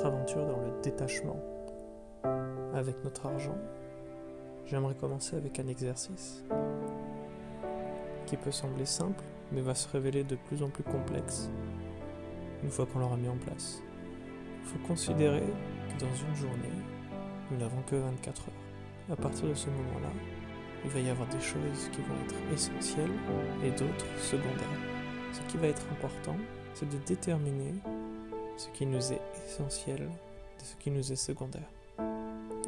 notre aventure dans le détachement avec notre argent, j'aimerais commencer avec un exercice qui peut sembler simple, mais va se révéler de plus en plus complexe une fois qu'on l'aura mis en place. Il faut considérer que dans une journée, nous n'avons que 24 heures. À partir de ce moment-là, il va y avoir des choses qui vont être essentielles et d'autres secondaires. Ce qui va être important, c'est de déterminer ce qui nous est essentiel de ce qui nous est secondaire.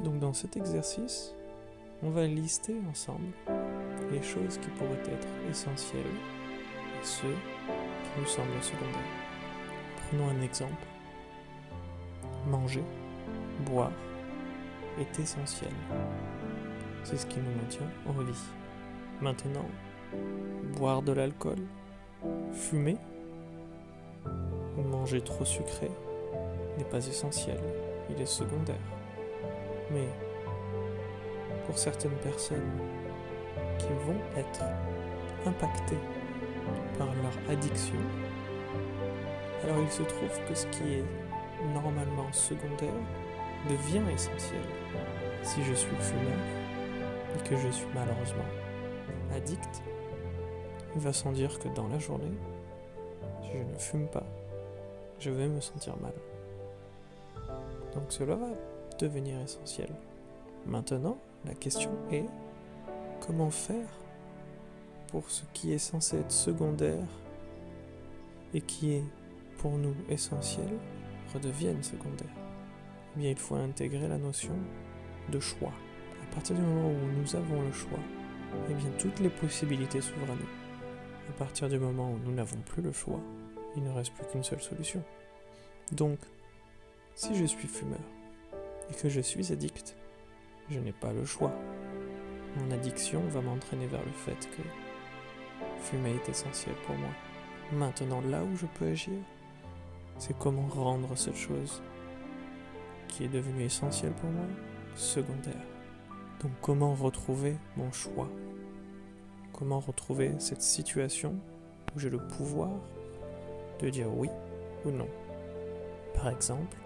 Donc dans cet exercice, on va lister ensemble les choses qui pourraient être essentielles et ceux qui nous semblent secondaires. Prenons un exemple. Manger, boire est essentiel. C'est ce qui nous maintient en vie. Maintenant, boire de l'alcool, fumer manger trop sucré n'est pas essentiel, il est secondaire. Mais pour certaines personnes qui vont être impactées par leur addiction, alors il se trouve que ce qui est normalement secondaire devient essentiel. Si je suis fumeur et que je suis malheureusement addict, il va sans dire que dans la journée, si je ne fume pas, je vais me sentir mal. Donc cela va devenir essentiel. Maintenant, la question est comment faire pour ce qui est censé être secondaire et qui est pour nous essentiel redevienne secondaire? Eh bien, il faut intégrer la notion de choix. À partir du moment où nous avons le choix, eh bien, toutes les possibilités s'ouvrent à nous. À partir du moment où nous n'avons plus le choix, il ne reste plus qu'une seule solution. Donc, si je suis fumeur et que je suis addict, je n'ai pas le choix. Mon addiction va m'entraîner vers le fait que fumer est essentiel pour moi. Maintenant, là où je peux agir, c'est comment rendre cette chose qui est devenue essentielle pour moi secondaire. Donc comment retrouver mon choix? Comment retrouver cette situation où j'ai le pouvoir dire oui ou non Par exemple,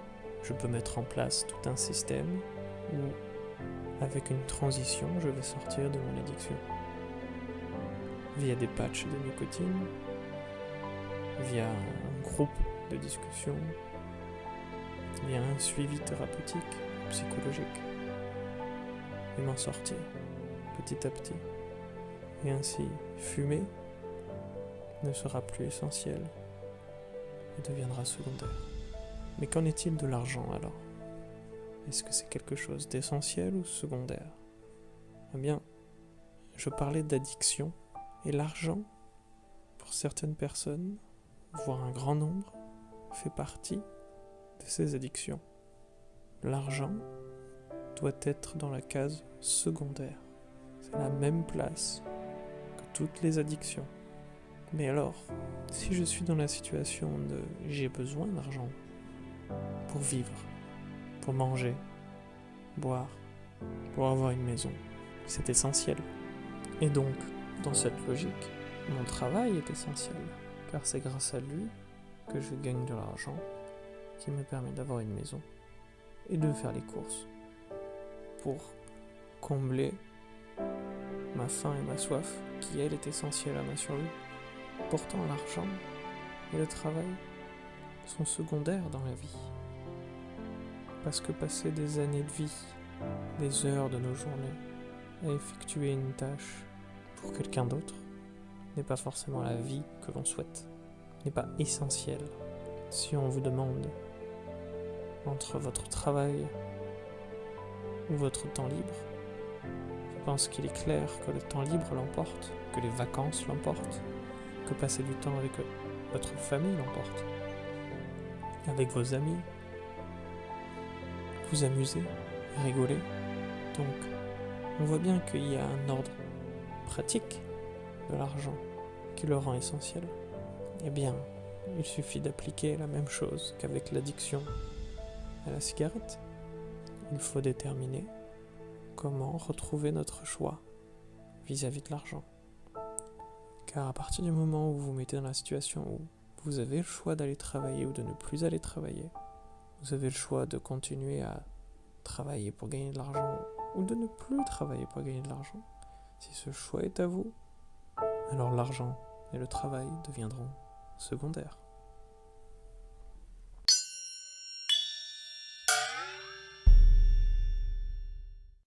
je peux mettre en place tout un système où, avec une transition, je vais sortir de mon addiction. Via des patchs de nicotine, via un groupe de discussion, via un suivi thérapeutique, psychologique, et m'en sortir petit à petit. Et ainsi, fumer ne sera plus essentiel deviendra secondaire. Mais qu'en est-il de l'argent alors? Est-ce que c'est quelque chose d'essentiel ou secondaire? Eh bien, je parlais d'addiction et l'argent, pour certaines personnes, voire un grand nombre, fait partie de ces addictions. L'argent doit être dans la case secondaire. C'est la même place que toutes les addictions. Mais alors, si je suis dans la situation de j'ai besoin d'argent pour vivre, pour manger, boire, pour avoir une maison, c'est essentiel. Et donc, dans cette logique, mon travail est essentiel, car c'est grâce à lui que je gagne de l'argent qui me permet d'avoir une maison et de faire les courses pour combler ma faim et ma soif qui, elle, est essentielle à ma survie. Pourtant, l'argent et le travail sont secondaires dans la vie. Parce que passer des années de vie, des heures de nos journées, à effectuer une tâche pour quelqu'un d'autre, n'est pas forcément la vie que l'on souhaite, n'est pas essentiel. Si on vous demande entre votre travail ou votre temps libre, je pense qu'il est clair que le temps libre l'emporte, que les vacances l'emportent, que passer du temps avec votre famille l'emporte, avec vos amis, vous amuser, rigoler. Donc, on voit bien qu'il y a un ordre pratique de l'argent qui le rend essentiel. Eh bien, il suffit d'appliquer la même chose qu'avec l'addiction à la cigarette. Il faut déterminer comment retrouver notre choix vis-à-vis de l'argent. Car à partir du moment où vous vous mettez dans la situation où vous avez le choix d'aller travailler ou de ne plus aller travailler, Vous avez le choix de continuer à travailler pour gagner de l'argent ou de ne plus travailler pour gagner de l'argent. Si ce choix est à vous, alors l'argent et le travail deviendront secondaires.